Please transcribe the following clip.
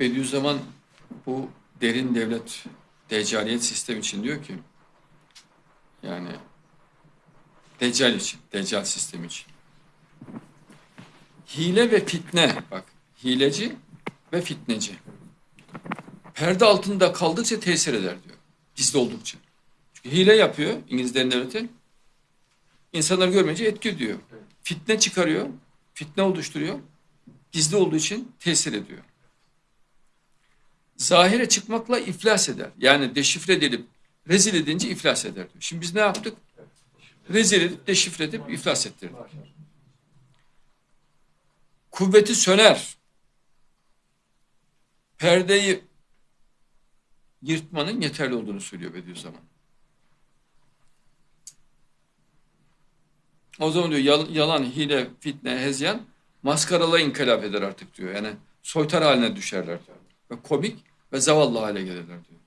Bediüzzaman bu derin devlet deccaliyet sistemi için diyor ki yani deccal için, deccal sistemi için. Hile ve fitne bak hileci ve fitneci. Perde altında kaldıkça tesir eder diyor. Gizli oldukça. Çünkü hile yapıyor İngilizlerin devleti. İnsanlar görmeyince etki diyor. Fitne çıkarıyor. Fitne oluşturuyor. Gizli olduğu için tesir ediyor. Zahire çıkmakla iflas eder. Yani deşifre edilip rezil edince iflas eder diyor. Şimdi biz ne yaptık? Rezil edip deşifre edip iflas ettirdik. Kuvveti söner. Perdeyi yırtmanın yeterli olduğunu söylüyor Bediüzzaman. O zaman diyor yal- yalan, hile, fitne, hezyan maskaralı inkılap eder artık diyor. Yani soytar haline düşerler diyor. Ve komik ve zavallı hale gelirler diyor.